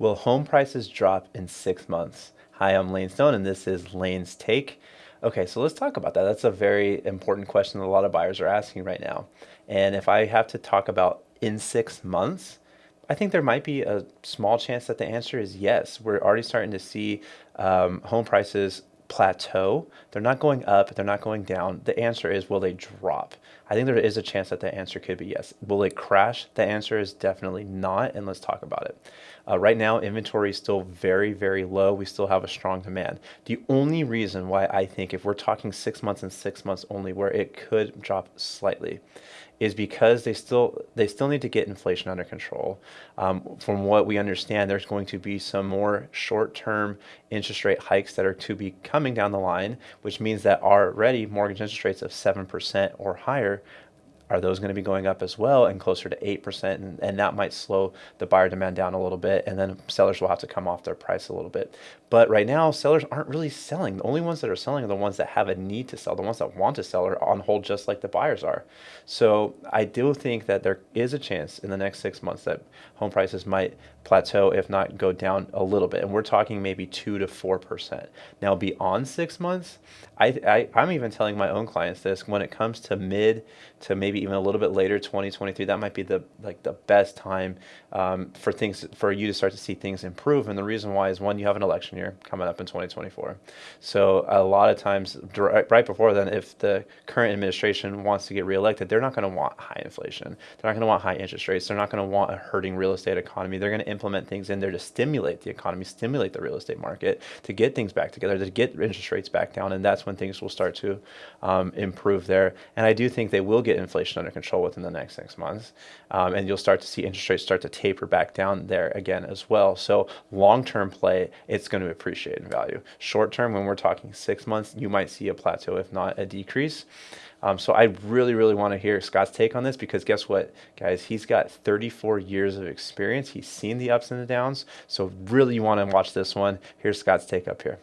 Will home prices drop in six months? Hi, I'm Lane Stone, and this is Lane's Take. Okay, so let's talk about that. That's a very important question that a lot of buyers are asking right now. And if I have to talk about in six months, I think there might be a small chance that the answer is yes. We're already starting to see um, home prices plateau. They're not going up, they're not going down. The answer is will they drop? I think there is a chance that the answer could be yes. Will it crash? The answer is definitely not, and let's talk about it. Uh, right now, inventory is still very, very low. We still have a strong demand. The only reason why I think if we're talking six months and six months only where it could drop slightly is because they still they still need to get inflation under control. Um, from what we understand, there's going to be some more short-term interest rate hikes that are to be coming down the line, which means that already mortgage interest rates of seven percent or higher are those going to be going up as well and closer to 8% and, and that might slow the buyer demand down a little bit and then sellers will have to come off their price a little bit. But right now sellers aren't really selling. The only ones that are selling are the ones that have a need to sell the ones that want to sell are on hold just like the buyers are. So i do think that there is a chance in the next six months that home prices might plateau if not go down a little bit. And we're talking maybe 2 to 4% now beyond six months I, I i'm even telling my own clients this when it comes to mid to maybe maybe even a little bit later, 2023, that might be the like the best time um, for things for you to start to see things improve. And the reason why is one, you have an election year coming up in 2024. So a lot of times, right before then, if the current administration wants to get reelected, they're not going to want high inflation. They're not going to want high interest rates. They're not going to want a hurting real estate economy. They're going to implement things in there to stimulate the economy, stimulate the real estate market, to get things back together, to get interest rates back down, and that's when things will start to um, improve there. And I do think they will get inflation inflation under control within the next six months. Um, and you'll start to see interest rates start to taper back down there again as well. So long term play, it's going to appreciate in value. Short term, when we're talking six months, you might see a plateau, if not a decrease. Um, so I really, really want to hear Scott's take on this because guess what, guys? He's got 34 years of experience. He's seen the ups and the downs. So really, you want to watch this one. Here's Scott's take up here.